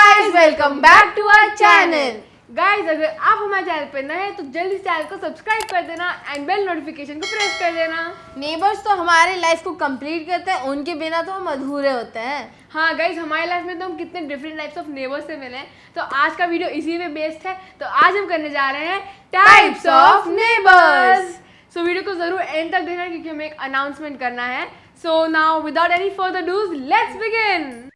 Guys welcome back to our channel guys अगर आप हमारे चैनल पे नए हैं तो जल्दी चैनल को सब्सक्राइब कर देना एंड बेल नोटिफिकेशन को प्रेस कर देना। नेबर्स तो हमारे लाइफ को कंप्लीट करते हैं उनके बिना तो हम अधूरे होते हैं। हाँ गाइस हमारी लाइफ में तो हम कितने डिफरेंट टाइप्स ऑफ़ नेबर्स से मिले हैं। तो आज का वीडियो इसी में बेस्ड है। तो आज हम करने जा रहे हैं types of neighbours so video को ज़रूर एंड तक देखना क्योंकि हमें एक अनाउंसमेंट करना है। So now without any further ado let's begin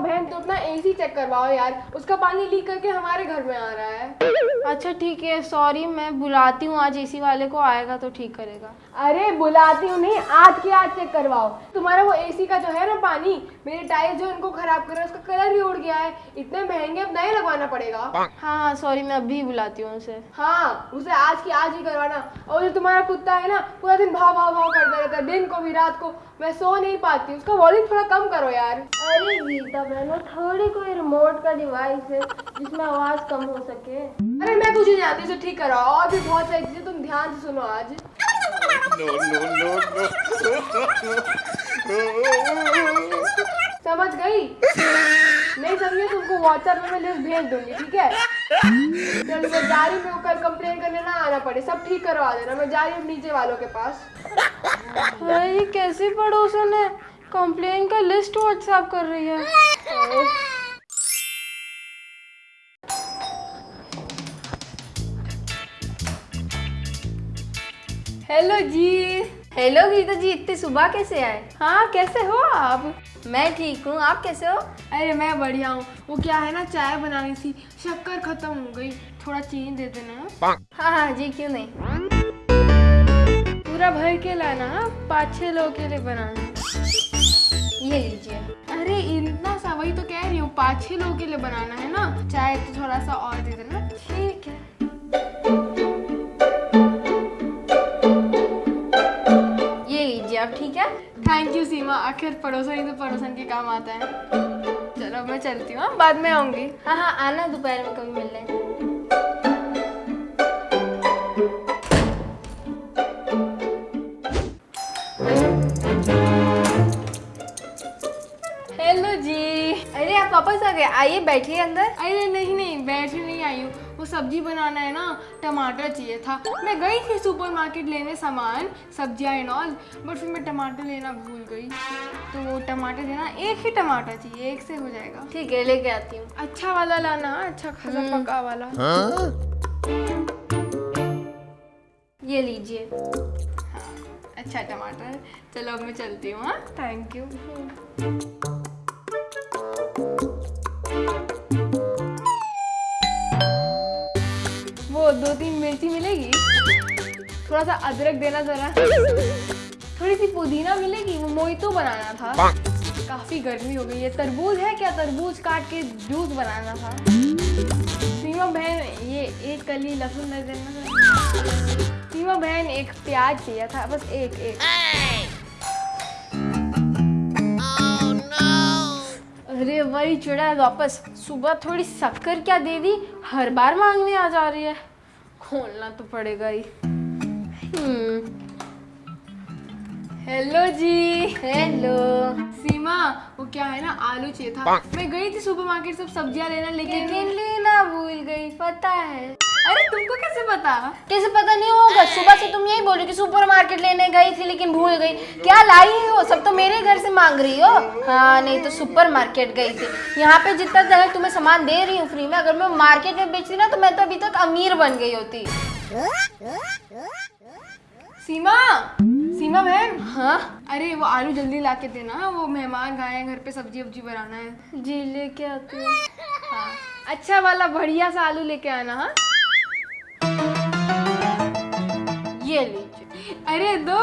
बहन तो अपना एसी चेक करवाओ यार। उसका पानी लीक करके हमारे घर में आ रहा है। अच्छा ठीक है सॉरी मैं बुलाती हूँ आज एसी वाले को आएगा तो ठीक करेगा। अरे बुलाती हूँ नहीं आज के आज चेक करवाओ। तुम्हारा वो एसी का जो है ना पानी मेरे टायर जो उनको खराब कर रहा है उसका कलर भी उड़ गया है। इतने महँगे अब नए लगवाना पड़ेगा। हाँ हाँ सॉरी मैं अभी बुलाती हूँ उसे हाँ उसे आज की आज ही करवाना। और जो तुम्हारा कुत्ता है ना पूरा दिन भाव भाव भाव करता रहता है दिन को भी रात को। मैं सो नहीं पाती उसका वॉल्यूम थोड़ा कम करो यार। अरे गीता बहन थोड़ी कोई रिमोट का डिवाइस है जिसमें आवाज़ कम हो सके। अरे मैं कुछ नहीं जानती उसे ठीक कराओ और भी बहुत सारी चीज़ें तुम ध्यान से सुनो आज. समझ गई? नहीं समझे तुमको व्हाट्सएप में मैं लिस्ट भेज दूँगी ठीक है? चल मैं जा रही हूँ कल कंप्लेन करने ना आना पड़े। सब ठीक करवा देना मैं जा रही हूँ नीचे वालों के पास। अरे कैसे पड़ोसन है? कंप्लेन का लिस्ट व्हाट्सएप कर रही है। हेलो जी। हेलो गीता जी इतनी सुबह कैसे आए? हाँ कैसे हो आप? मैं ठीक हूँ आप कैसे हो? अरे मैं बढ़िया हूँ। वो क्या है ना चाय बनानी थी। शक्कर खत्म हो गई। थोड़ा चीनी दे देना। हाँ हाँ जी क्यों नहीं? पूरा भर के लाना हाँ? पाँच छः लोगों के लिए बनाना। ये लीजिए। अरे इतना सा वही तो कह रही हूँ पाँच छः लोगों के लिए बनाना है ना। चाय तो थोड़ा सा और दे देना। ठीक। थैंक यू सीमा आखिर पड़ोसन ही तो पड़ोसन के काम आता है। चलो, मैं चलती हूँ हाँ? बाद में आऊँगी। हाँ हाँ आना, दोपहर में कभी मिल वापस आ गए। आइए बैठिए अंदर। अरे नहीं नहीं बैठने नहीं आई हूँ। वो सब्ज़ी बनाना है ना टमाटर चाहिए था। मैं गई थी सुपरमार्केट लेने सामान सब्ज़ियाँ एंड ऑल बट फिर मैं टमाटर लेना भूल गई। तो वो टमाटर देना एक ही टमाटर चाहिए एक से हो जाएगा। ठीक है लेके आती हूँ। अच्छा वाला लाना अच्छा खासा पका वाला। ये लीजिए। अच्छा टमाटर। चलो अब मैं चलती हूँ हाँ। थैंक यू दो तीन मिर्ची मिलेगी। थोड़ा सा अदरक देना जरा। थोड़ी सी पुदीना मिलेगी वो मोइतो बनाना था। काफ़ी गर्मी हो गई है। तरबूज है क्या? तरबूज काट के जूस बनाना था। सीमा बहन ये एक कली लहसुन दे देना। था सीमा बहन एक प्याज चाहिए था। बस एक एक। अरे वही चुड़ा है वापस। सुबह थोड़ी शक्कर क्या दे दी? हर बार मांगने आ जा रही है। खोलना तो पड़ेगा ही। हम्म। हेलो जी। हेलो सीमा वो क्या है ना आलू चाहिए था। मैं गई थी सुपरमार्केट सब सब्ज़ियाँ लेना लेकिन लेना भूल गई पता है। अरे तुमको कैसे पता? कैसे पता नहीं होगा? सुबह से तुम यही बोलो कि सुपरमार्केट लेने गई थी लेकिन भूल गई। क्या लाई हो सब तो मेरे घर से मांग रही हो? हाँ नहीं तो सुपरमार्केट गई थी। यहाँ पे जितना तरह तुम्हें सामान दे रही हूँ फ्री में अगर मैं मार्केट में बेचती ना तो मैं तो अभी तक अमीर बन गई होती। सीमा? सीमा बहन? हाँ? अरे वो आलू जल्दी ला के देना। वो मेहमान आए हैं घर पे सब्ज़ी वब्जी बनाना है। जी लेके आती हूँ। हाँ। अच्छा वाला बढ़िया सा आलू लेके आना हाँ? अरे दो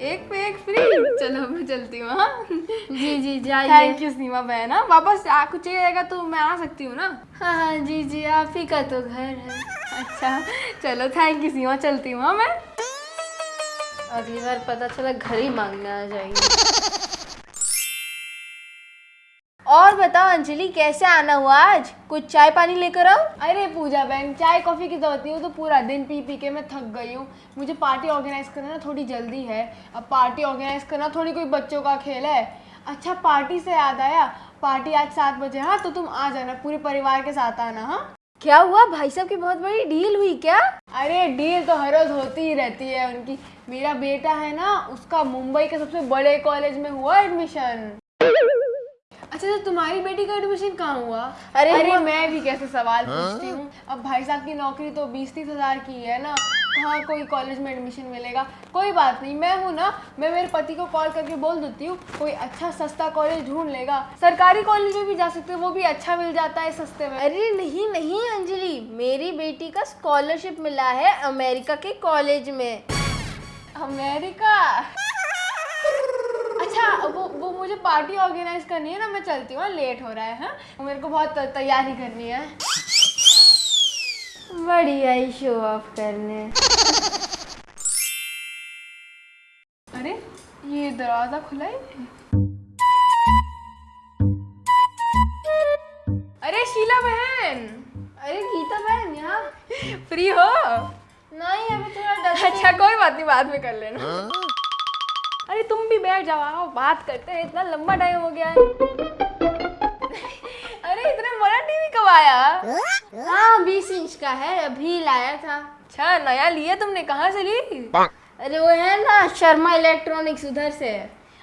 एक पे एक फ्री चलो मैं चलती हूँ हाँ। जी जी जाइए थैंक यू सीमा बहन हाँ। वापस आ कुछ चाहिएगा तो मैं आ सकती हूँ ना? हाँ हाँ जी जी आप ही का तो घर है। अच्छा चलो थैंक यू सीमा चलती हूँ हाँ मैं। अगली बार पता चला घर ही मांगने आ जाएगी। और बताओ अंजलि कैसे आना हुआ आज? कुछ चाय पानी लेकर आओ? अरे पूजा बहन चाय कॉफ़ी की ज़रूरत नहीं हो तो पूरा दिन पी पी के मैं थक गई हूँ। मुझे पार्टी ऑर्गेनाइज करना ना थोड़ी जल्दी है। अब पार्टी ऑर्गेनाइज करना थोड़ी कोई बच्चों का खेल है। अच्छा पार्टी से याद आया? पार्टी आज सात बजे हाँ तो तुम आ जाना पूरे परिवार के साथ आना हाँ। क्या हुआ? भाई साहब की बहुत बड़ी डील हुई क्या? अरे डील तो हर रोज होती ही रहती है उनकी। मेरा बेटा है ना उसका मुंबई के सबसे बड़े कॉलेज में हुआ एडमिशन। अच्छा तो तुम्हारी बेटी का एडमिशन कहाँ हुआ? अरे अरे मैं भी कैसे सवाल पूछती हूँ। अब भाई साहब की नौकरी तो बीस तीस हज़ार की है ना। कहाँ कोई कॉलेज में एडमिशन मिलेगा? कोई बात नहीं मैं हूँ ना मैं मेरे पति को कॉल करके बोल देती हूँ कोई अच्छा सस्ता कॉलेज ढूंढ लेगा। सरकारी कॉलेज में भी जा सकते हो वो भी अच्छा मिल जाता है सस्ते में। अरे नहीं नहीं अंजलि। मेरी बेटी का स्कॉलरशिप मिला है अमेरिका के कॉलेज में। अमेरिका? अच्छा वो मुझे पार्टी ऑर्गेनाइज करनी है ना मैं चलती हूँ लेट हो रहा है हाँ। मेरे को बहुत तैयारी करनी है। बड़ी आई शो ऑफ़ करने। अरे ये दरवाज़ा खुला ही है अरे शीला बहन! अरे गीता बहन यहाँ। फ्री हो? नहीं अभी थोड़ा डस्ट अच्छा कोई बात नहीं बाद में कर लेना। अरे तुम भी बैठ जाओ आओ बात करते हैं। इतना लंबा टाइम हो गया है। अरे इतना बड़ा टीवी कब आया? हाँ बीस इंच का है अभी लाया था। अच्छा नया लिया तुमने कहाँ से ली? अरे वो है ना शर्मा इलेक्ट्रॉनिक्स उधर से।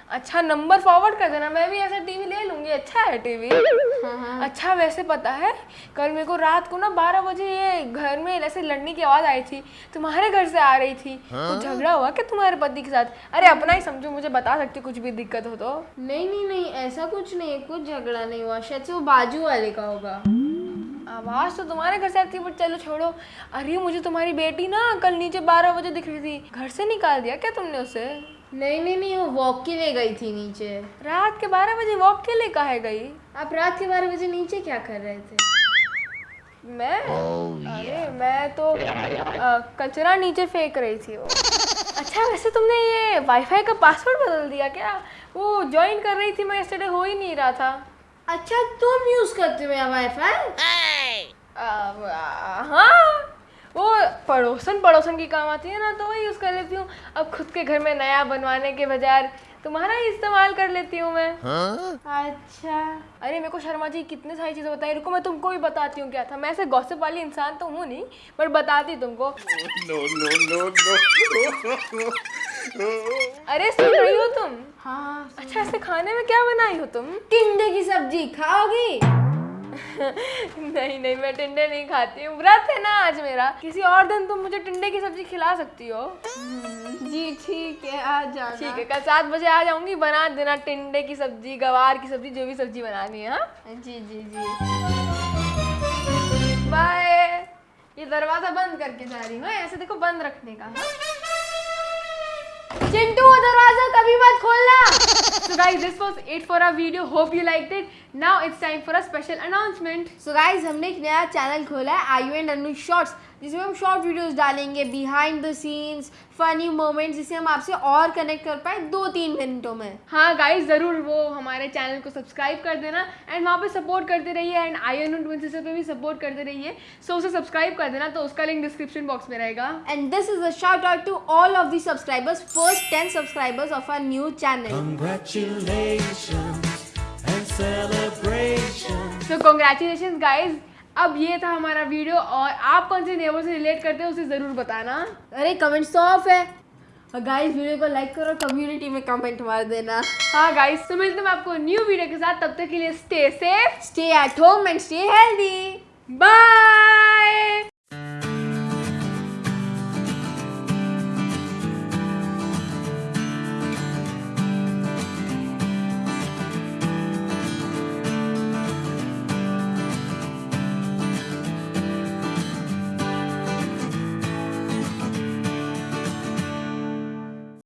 अच्छा नंबर फॉरवर्ड कर देना मैं भी ऐसा टीवी ले लूँगी अच्छा है टीवी हाँ हाँ। अच्छा वैसे पता है कल मेरे को रात को ना बारह बजे ये घर में ऐसे लड़ने की आवाज़ आई थी तुम्हारे घर से आ रही थी। कुछ झगड़ा हुआ क्या तुम्हारे पति के साथ? अरे अपना ही समझो मुझे बता सकती कुछ भी दिक्कत हो तो। नहीं नहीं नहीं ऐसा कुछ नहीं है कुछ झगड़ा नहीं हुआ शायद से वो बाजू वाले का होगा। आवाज़ तो तुम्हारे घर से आती है बट चलो छोड़ो। अरे मुझे तुम्हारी बेटी ना कल नीचे बारह बजे दिख रही थी घर से निकाल दिया क्या तुमने उसे? नहीं नहीं नहीं वो वॉक के लिए गई थी नीचे। रात के बारह बजे वॉक के लिए कहा गई? आप रात के बारह बजे नीचे क्या कर रहे थे? मैं? Oh, yeah. अरे मैं तो कचरा नीचे फेंक रही थी वो। अच्छा वैसे तुमने ये वाईफाई का पासवर्ड बदल दिया क्या? वो ज्वाइन कर रही थी मैं yesterday हो ही नहीं रहा था। अच्छा तुम यूज़ करते हो मेरा वाईफाई हाँ पड़ोसन पड़ोसन की काम आती है ना तो वही यूज़ कर लेती हूँ। अब खुद के घर में नया बनवाने के बजाय तुम्हारा ही इस्तेमाल कर लेती हूँ मैं। अच्छा। अरे मेरे को शर्मा जी कितने सारी चीज़ें बताई। रुको मैं तुमको भी बताती हूँ क्या था। मैं ऐसे गॉसिप वाली इंसान तो हूँ नहीं पर बताती तुमको। No, no, no, no. अरे सुन रही हो तुम? हाँ अच्छा ऐसे खाने में क्या बनाई हो तुम? टिंडे की सब्ज़ी खाओगी? नहीं नहीं मैं टिंडे नहीं खाती हूँ। व्रत है ना आज मेरा। किसी और दिन तुम मुझे टिंडे की सब्ज़ी खिला सकती हो। जी ठीक है आ जाना। ठीक है कल सात बजे आ जाऊँगी बना देना टिंडे की सब्ज़ी गवार की सब्ज़ी जो भी सब्ज़ी बनानी है हाँ? जी जी जी। बाय ये दरवाज़ा बंद करके जा रही हूँ हाँ? ऐसे देखो बंद रखने का हाँ? चिंटू वो दरवाज़ा कभी मत खोलना। So guys, this was it for our video. Hope you liked it. Now it's time for a special announcement. So guys हमने एक नया चैनल खोला है आई एंड अनु शॉर्ट्स जिसमें हम शॉर्ट वीडियोस डालेंगे behind the scenes funny moments जिससे हम आपसे और कनेक्ट कर पाए दो तीन मिनटों में। हाँ गाइस ज़रूर वो हमारे चैनल को सब्सक्राइब कर देना एंड वहाँ पे सपोर्ट करते रहिए and I N twin sister पे भी सपोर्ट करते रहिए। सो उसे सब्सक्राइब कर देना तो उसका लिंक डिस्क्रिप्शन बॉक्स में रहेगा। And this is a shout out to all of subscribers subscribers, first 10 subscribers of our new channel. Congratulations and अब ये था हमारा वीडियो और आप कौन से नेबर से रिलेट करते हो उसे ज़रूर बताना। अरे कमेंट तो ऑफ़ है। और गाइस वीडियो को लाइक करो कम्युनिटी में कमेंट मार देना। हाँ गाइस तो मिलते हैं आपको न्यू वीडियो के साथ तब तक के लिए stay safe stay at home and stay healthy bye